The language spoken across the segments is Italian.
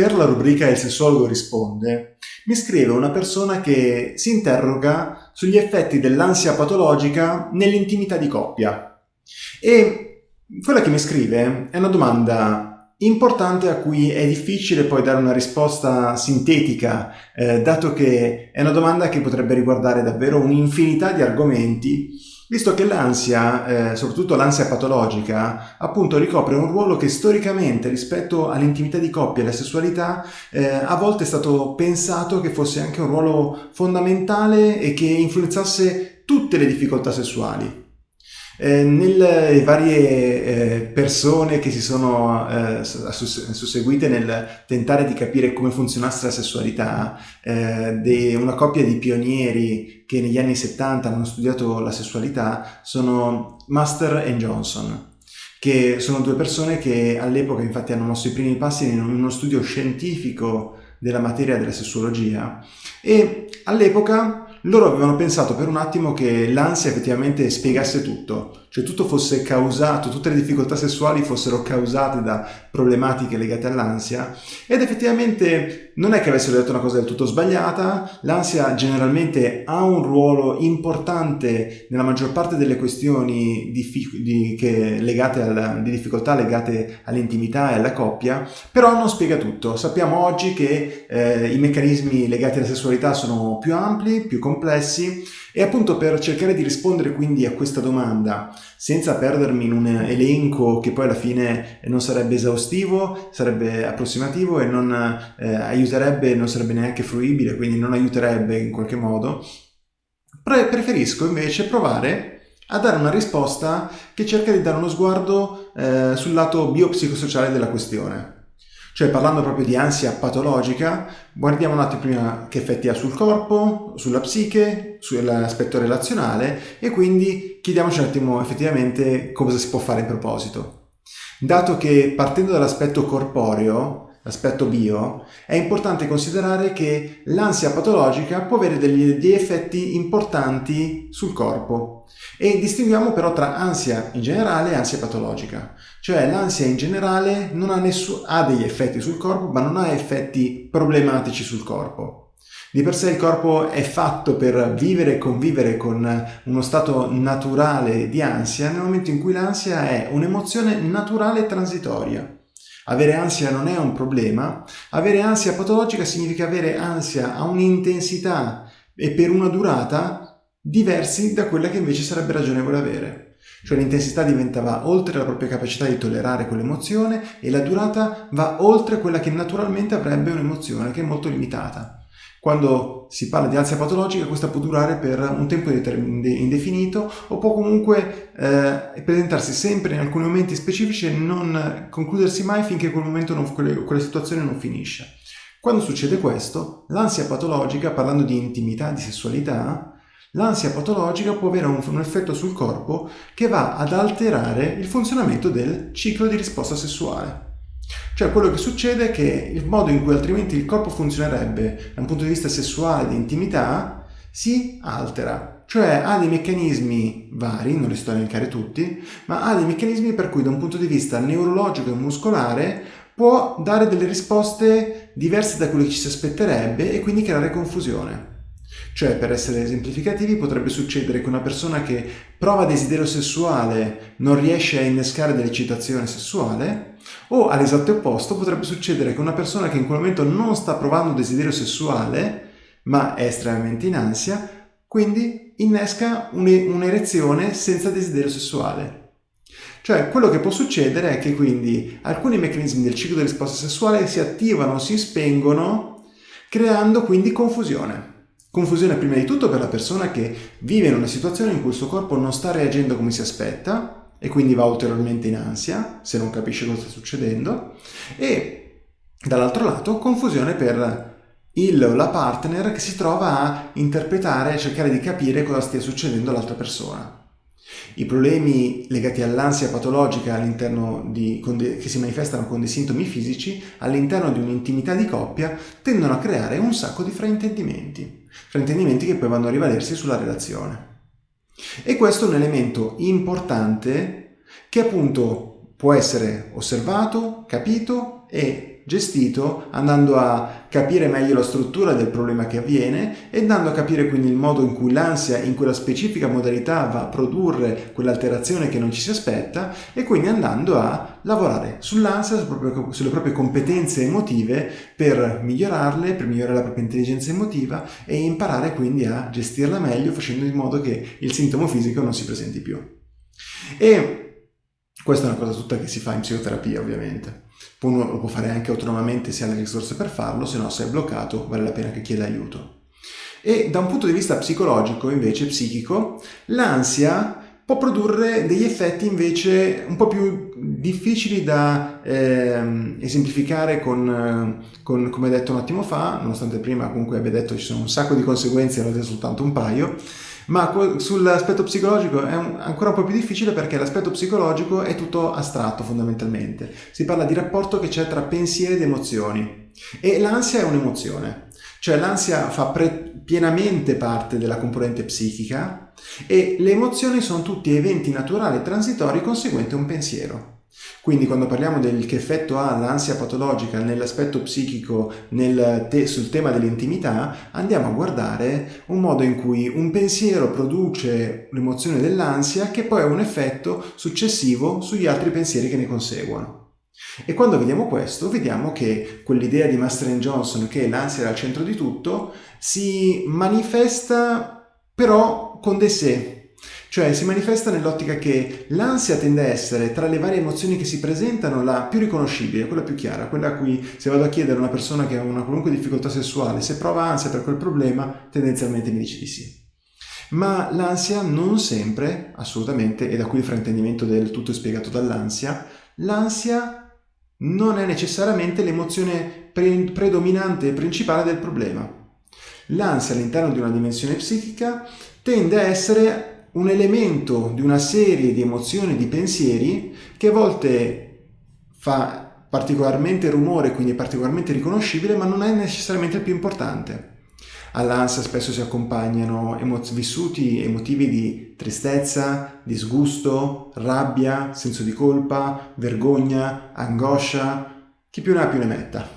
Per la rubrica Il sessuologo risponde, mi scrive una persona che si interroga sugli effetti dell'ansia patologica nell'intimità di coppia. E quella che mi scrive è una domanda importante a cui è difficile poi dare una risposta sintetica, eh, dato che è una domanda che potrebbe riguardare davvero un'infinità di argomenti visto che l'ansia, eh, soprattutto l'ansia patologica, appunto ricopre un ruolo che storicamente rispetto all'intimità di coppia e alla sessualità eh, a volte è stato pensato che fosse anche un ruolo fondamentale e che influenzasse tutte le difficoltà sessuali. Eh, nelle varie eh, persone che si sono eh, susseguite nel tentare di capire come funzionasse la sessualità, eh, una coppia di pionieri che negli anni 70 hanno studiato la sessualità sono Master e Johnson che sono due persone che all'epoca infatti hanno mosso i primi passi in uno studio scientifico della materia della sessuologia. E all'epoca loro avevano pensato per un attimo che l'ansia effettivamente spiegasse tutto, cioè tutto fosse causato, tutte le difficoltà sessuali fossero causate da problematiche legate all'ansia ed effettivamente non è che avessero detto una cosa del tutto sbagliata, l'ansia generalmente ha un ruolo importante nella maggior parte delle questioni di, che, legate alla, di difficoltà legate all'intimità e alla coppia, però non spiega tutto. Sappiamo oggi che eh, i meccanismi legati alla sessualità sono più ampli, più complessi e appunto per cercare di rispondere quindi a questa domanda senza perdermi in un elenco che poi alla fine non sarebbe esaustivo, sarebbe approssimativo e non eh, aiuterebbe, non sarebbe neanche fruibile, quindi non aiuterebbe in qualche modo, pre preferisco invece provare a dare una risposta che cerca di dare uno sguardo eh, sul lato biopsicosociale della questione. Cioè parlando proprio di ansia patologica, guardiamo un attimo prima che effetti ha sul corpo, sulla psiche, sull'aspetto relazionale e quindi chiediamoci un attimo effettivamente cosa si può fare in proposito. Dato che partendo dall'aspetto corporeo, l'aspetto bio, è importante considerare che l'ansia patologica può avere degli, degli, effetti importanti sul corpo e distinguiamo però tra ansia in generale e ansia patologica. Cioè l'ansia in generale non ha, nessun, ha degli effetti sul corpo ma non ha effetti problematici sul corpo. Di per sé il corpo è fatto per vivere e convivere con uno stato naturale di ansia nel momento in cui l'ansia è un'emozione naturale e transitoria. Avere ansia non è un problema, avere ansia patologica significa avere ansia a un'intensità e per una durata diversi da quella che invece sarebbe ragionevole avere. Cioè l'intensità diventa oltre la propria capacità di tollerare quell'emozione e la durata va oltre quella che naturalmente avrebbe un'emozione che è molto limitata. Quando si parla di ansia patologica questa può durare per un tempo indefinito o può comunque eh, presentarsi sempre in alcuni momenti specifici e non concludersi mai finché quel momento non, quella situazione non finisce. Quando succede questo, l'ansia patologica, parlando di intimità, di sessualità, l'ansia patologica può avere un, un effetto sul corpo che va ad alterare il funzionamento del ciclo di risposta sessuale. Cioè quello che succede è che il modo in cui altrimenti il corpo funzionerebbe da un punto di vista sessuale, di intimità, si altera. Cioè ha dei meccanismi vari, non li sto a elencare tutti, ma ha dei meccanismi per cui da un punto di vista neurologico e muscolare può dare delle risposte diverse da quello che ci si aspetterebbe e quindi creare confusione. Cioè, per essere esemplificativi, potrebbe succedere che una persona che prova desiderio sessuale non riesce a innescare dell'eccitazione sessuale, o all'esatto opposto potrebbe succedere che una persona che in quel momento non sta provando desiderio sessuale, ma è estremamente in ansia, quindi innesca un'erezione senza desiderio sessuale. Cioè, quello che può succedere è che quindi alcuni meccanismi del ciclo di risposta sessuale si attivano, si spengono, creando quindi confusione. Confusione prima di tutto per la persona che vive in una situazione in cui il suo corpo non sta reagendo come si aspetta e quindi va ulteriormente in ansia se non capisce cosa sta succedendo e dall'altro lato confusione per il o la partner che si trova a interpretare e cercare di capire cosa stia succedendo all'altra persona. I problemi legati all'ansia patologica che si manifestano con dei sintomi fisici all'interno di un'intimità di coppia tendono a creare un sacco di fraintendimenti, fraintendimenti che poi vanno a rivalersi sulla relazione. E questo è un elemento importante che appunto può essere osservato, capito e gestito andando a capire meglio la struttura del problema che avviene e andando a capire quindi il modo in cui l'ansia in quella specifica modalità va a produrre quell'alterazione che non ci si aspetta e quindi andando a lavorare sull'ansia, sulle proprie competenze emotive per migliorarle, per migliorare la propria intelligenza emotiva e imparare quindi a gestirla meglio facendo in modo che il sintomo fisico non si presenti più. E questa è una cosa tutta che si fa in psicoterapia ovviamente. Uno lo può fare anche autonomamente se ha le risorse per farlo, se no se è bloccato vale la pena che chieda aiuto. E da un punto di vista psicologico, invece psichico, l'ansia può produrre degli effetti invece un po' più difficili da eh, esemplificare con, con, come detto un attimo fa, nonostante prima comunque abbia detto ci sono un sacco di conseguenze, ne ho soltanto un paio, ma sull'aspetto psicologico è un, ancora un po' più difficile perché l'aspetto psicologico è tutto astratto fondamentalmente. Si parla di rapporto che c'è tra pensieri ed emozioni e l'ansia è un'emozione. Cioè l'ansia fa pienamente parte della componente psichica e le emozioni sono tutti eventi naturali e transitori conseguenti a un pensiero. Quindi quando parliamo del che effetto ha l'ansia patologica nell'aspetto psichico nel te, sul tema dell'intimità, andiamo a guardare un modo in cui un pensiero produce l'emozione dell'ansia che poi ha un effetto successivo sugli altri pensieri che ne conseguono. E quando vediamo questo, vediamo che quell'idea di Master Johnson che l'ansia era al centro di tutto si manifesta però con dei sé, cioè si manifesta nell'ottica che l'ansia tende a essere tra le varie emozioni che si presentano la più riconoscibile, quella più chiara, quella a cui se vado a chiedere a una persona che ha una qualunque difficoltà sessuale se prova ansia per quel problema, tendenzialmente mi dice di sì. Ma l'ansia non sempre, assolutamente, e da qui il fraintendimento del tutto spiegato dall'ansia, l'ansia non è necessariamente l'emozione pre predominante e principale del problema. L'ansia all'interno di una dimensione psichica tende a essere un elemento di una serie di emozioni di pensieri che a volte fa particolarmente rumore, quindi è particolarmente riconoscibile, ma non è necessariamente il più importante. All'ansia spesso si accompagnano vissuti emotivi di tristezza, disgusto, rabbia, senso di colpa, vergogna, angoscia, chi più ne ha più ne metta.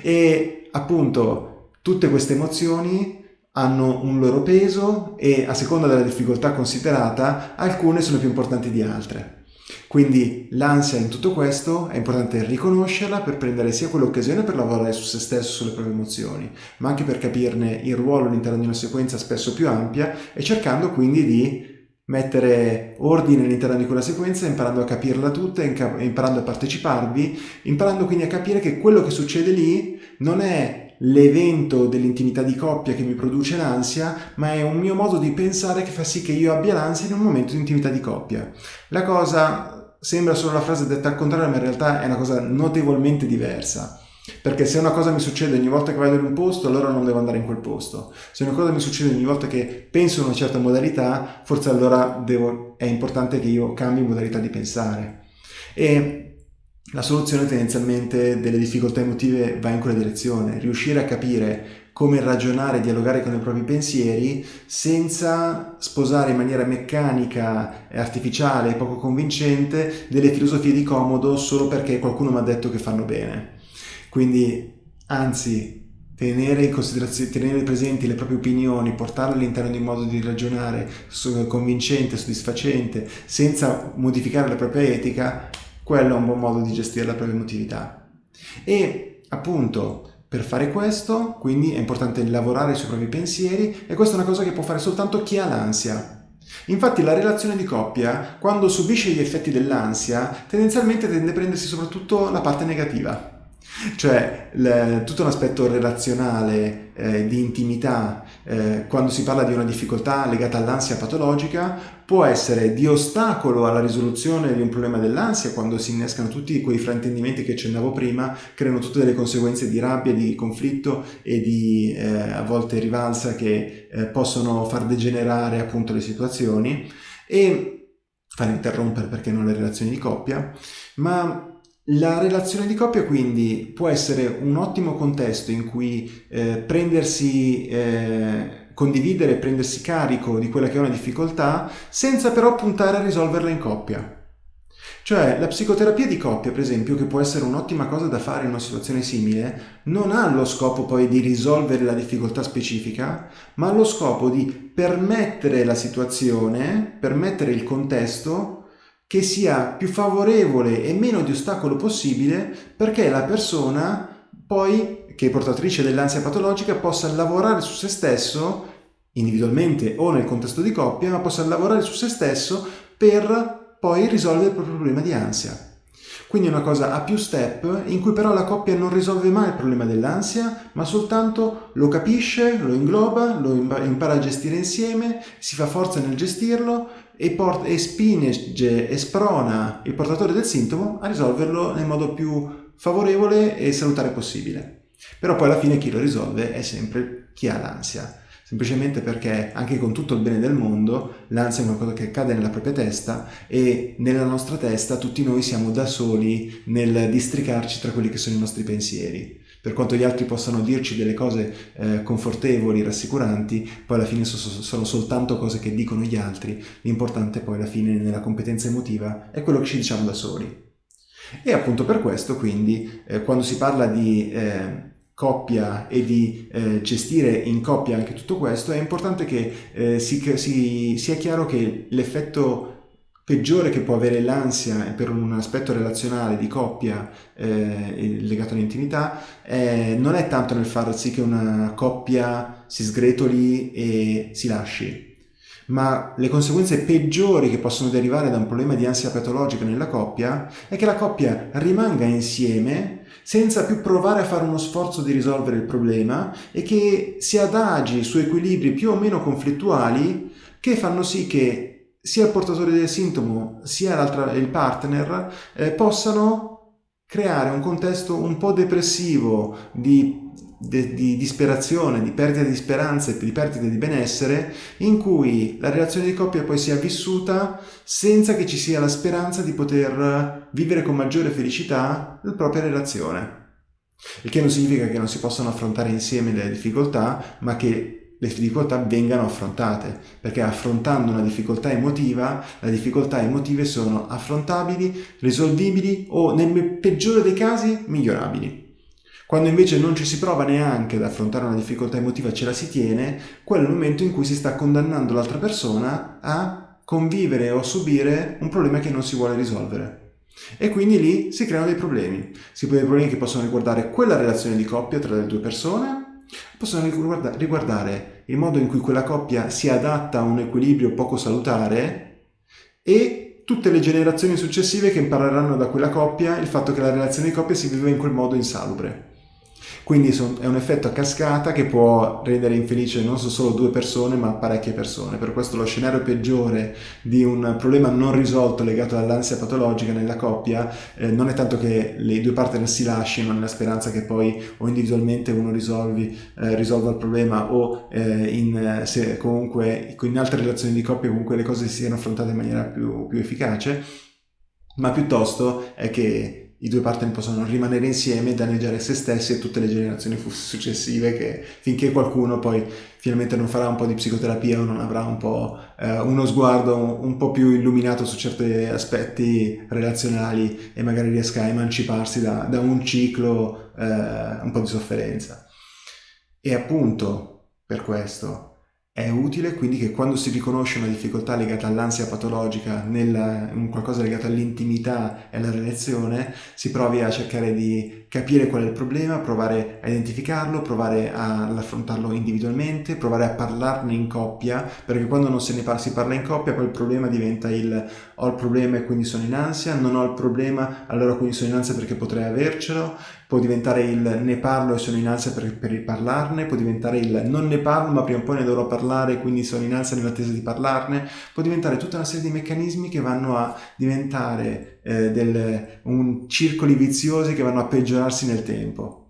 E appunto tutte queste emozioni hanno un loro peso e a seconda della difficoltà considerata alcune sono più importanti di altre. Quindi l'ansia in tutto questo è importante riconoscerla per prendere sia quell'occasione per lavorare su se stesso, sulle proprie emozioni, ma anche per capirne il ruolo all'interno di una sequenza spesso più ampia e cercando quindi di mettere ordine all'interno di quella sequenza, imparando a capirla tutta, imparando a parteciparvi, imparando quindi a capire che quello che succede lì non è l'evento dell'intimità di coppia che mi produce l'ansia, ma è un mio modo di pensare che fa sì che io abbia l'ansia in un momento di intimità di coppia. La cosa sembra solo la frase detta al contrario, ma in realtà è una cosa notevolmente diversa. Perché se una cosa mi succede ogni volta che vado in un posto, allora non devo andare in quel posto. Se una cosa mi succede ogni volta che penso in una certa modalità, forse allora devo, è importante che io cambi modalità di pensare. E la soluzione tendenzialmente delle difficoltà emotive va in quella direzione, riuscire a capire come ragionare e dialogare con i propri pensieri senza sposare in maniera meccanica, artificiale e poco convincente delle filosofie di comodo solo perché qualcuno mi ha detto che fanno bene. Quindi, anzi, tenere, tenere presenti le proprie opinioni, portarle all'interno di un modo di ragionare convincente, soddisfacente, senza modificare la propria etica, quello è un buon modo di gestire la propria emotività. E appunto per fare questo, quindi è importante lavorare sui propri pensieri e questa è una cosa che può fare soltanto chi ha l'ansia. Infatti la relazione di coppia, quando subisce gli effetti dell'ansia, tendenzialmente tende a prendersi soprattutto la parte negativa. Cioè le, tutto un aspetto relazionale, eh, di intimità, eh, quando si parla di una difficoltà legata all'ansia patologica, può essere di ostacolo alla risoluzione di un problema dell'ansia, quando si innescano tutti quei fraintendimenti che accennavo prima, creano tutte delle conseguenze di rabbia, di conflitto e di eh, a volte rivalsa che eh, possono far degenerare appunto le situazioni. E far interrompere perché non le relazioni di coppia, ma la relazione di coppia quindi può essere un ottimo contesto in cui eh, prendersi, eh, condividere prendersi carico di quella che è una difficoltà senza però puntare a risolverla in coppia. Cioè la psicoterapia di coppia, per esempio, che può essere un'ottima cosa da fare in una situazione simile, non ha lo scopo poi di risolvere la difficoltà specifica, ma ha lo scopo di permettere la situazione, permettere il contesto che sia più favorevole e meno di ostacolo possibile perché la persona poi, che è portatrice dell'ansia patologica, possa lavorare su se stesso individualmente o nel contesto di coppia, ma possa lavorare su se stesso per poi risolve il proprio problema di ansia. Quindi è una cosa a più step in cui però la coppia non risolve mai il problema dell'ansia, ma soltanto lo capisce, lo ingloba, lo impara a gestire insieme, si fa forza nel gestirlo e, e spinge e sprona il portatore del sintomo a risolverlo nel modo più favorevole e salutare possibile. Però poi alla fine chi lo risolve è sempre chi ha l'ansia semplicemente perché anche con tutto il bene del mondo l'ansia è qualcosa che accade nella propria testa e nella nostra testa tutti noi siamo da soli nel districarci tra quelli che sono i nostri pensieri. Per quanto gli altri possano dirci delle cose eh, confortevoli, rassicuranti, poi alla fine sono soltanto cose che dicono gli altri, l'importante poi alla fine nella competenza emotiva è quello che ci diciamo da soli. E appunto per questo quindi eh, quando si parla di eh, coppia e di eh, gestire in coppia anche tutto questo, è importante che eh, si, si, sia chiaro che l'effetto peggiore che può avere l'ansia per un aspetto relazionale di coppia eh, legato all'intimità eh, non è tanto nel far sì che una coppia si sgretoli e si lasci, ma le conseguenze peggiori che possono derivare da un problema di ansia patologica nella coppia è che la coppia rimanga insieme senza più provare a fare uno sforzo di risolvere il problema e che si adagi su equilibri più o meno conflittuali che fanno sì che sia il portatore del sintomo sia il partner eh, possano creare un contesto un po' depressivo di di, di disperazione, di perdita di speranza e di perdita di benessere, in cui la relazione di coppia poi sia vissuta senza che ci sia la speranza di poter vivere con maggiore felicità la propria relazione. Il che non significa che non si possano affrontare insieme le difficoltà, ma che le difficoltà vengano affrontate, perché affrontando una difficoltà emotiva, le difficoltà emotive sono affrontabili, risolvibili o nel peggiore dei casi migliorabili. Quando invece non ci si prova neanche ad affrontare una difficoltà emotiva, ce la si tiene, quello è il momento in cui si sta condannando l'altra persona a convivere o subire un problema che non si vuole risolvere. E quindi lì si creano dei problemi. Si creano dei problemi che possono riguardare quella relazione di coppia tra le due persone, possono riguardare il modo in cui quella coppia si adatta a un equilibrio poco salutare e tutte le generazioni successive che impareranno da quella coppia il fatto che la relazione di coppia si vive in quel modo insalubre. Quindi è un effetto a cascata che può rendere infelice non solo due persone ma parecchie persone. Per questo lo scenario peggiore di un problema non risolto legato all'ansia patologica nella coppia eh, non è tanto che le due partner si lasciano nella speranza che poi o individualmente uno risolvi, eh, risolva il problema o eh, in, se comunque in altre relazioni di coppia comunque le cose siano affrontate in maniera più, più efficace, ma piuttosto è che i due partner possono rimanere insieme e danneggiare se stessi e tutte le generazioni successive che finché qualcuno poi finalmente non farà un po' di psicoterapia o non avrà un po' eh, uno sguardo un, po' più illuminato su certi aspetti relazionali e magari riesca a emanciparsi da, da un ciclo eh, un po' di sofferenza. E appunto per questo è utile quindi che quando si riconosce una difficoltà legata all'ansia patologica, nella, in qualcosa legato all'intimità e alla relazione, si provi a cercare di capire qual è il problema, provare a identificarlo, provare ad affrontarlo individualmente, provare a parlarne in coppia, perché quando non se ne parla, si parla in coppia poi il problema diventa il ho il problema e quindi sono in ansia, non ho il problema allora quindi sono in ansia perché potrei avercelo, può diventare il ne parlo e sono in ansia per, per parlarne, può diventare il non ne parlo ma prima o poi ne dovrò parlare quindi sono in ansia nell'attesa di parlarne, può diventare tutta una serie di meccanismi che vanno a diventare eh, del, un circoli viziosi che vanno a peggiorarsi nel tempo.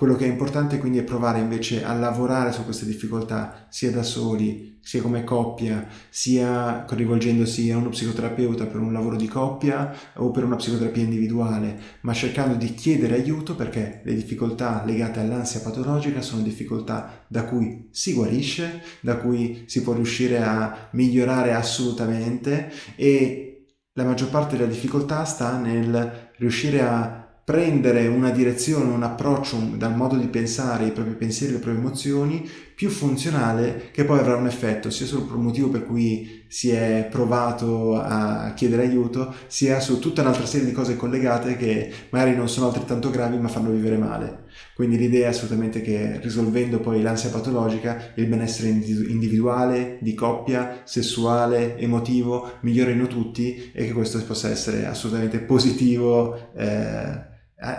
Quello che è importante quindi è provare invece a lavorare su queste difficoltà sia da soli, sia come coppia, sia rivolgendosi a uno psicoterapeuta per un lavoro di coppia o per una psicoterapia individuale, ma cercando di chiedere aiuto perché le difficoltà legate all'ansia patologica sono difficoltà da cui si guarisce, da cui si può riuscire a migliorare assolutamente e la maggior parte della difficoltà sta nel riuscire a prendere una direzione, un approccio dal modo di pensare i propri pensieri, le proprie emozioni più funzionale che poi avrà un effetto sia sul motivo per cui si è provato a chiedere aiuto sia su tutta un'altra serie di cose collegate che magari non sono altrettanto gravi ma fanno vivere male. Quindi l'idea è assolutamente che risolvendo poi l'ansia patologica il benessere individuale, di coppia, sessuale, emotivo migliorino tutti e che questo possa essere assolutamente positivo eh,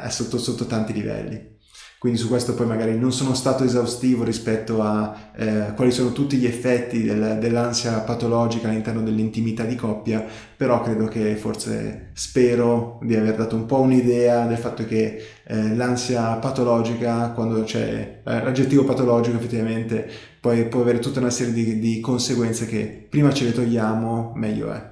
sotto, sotto tanti livelli. Quindi su questo poi magari non sono stato esaustivo rispetto a eh, quali sono tutti gli effetti del, dell'ansia patologica all'interno dell'intimità di coppia, però credo che forse spero di aver dato un po' un'idea del fatto che eh, l'ansia patologica, quando c'è eh, l'aggettivo patologico effettivamente, poi può avere tutta una serie di, di conseguenze che prima ce le togliamo meglio è.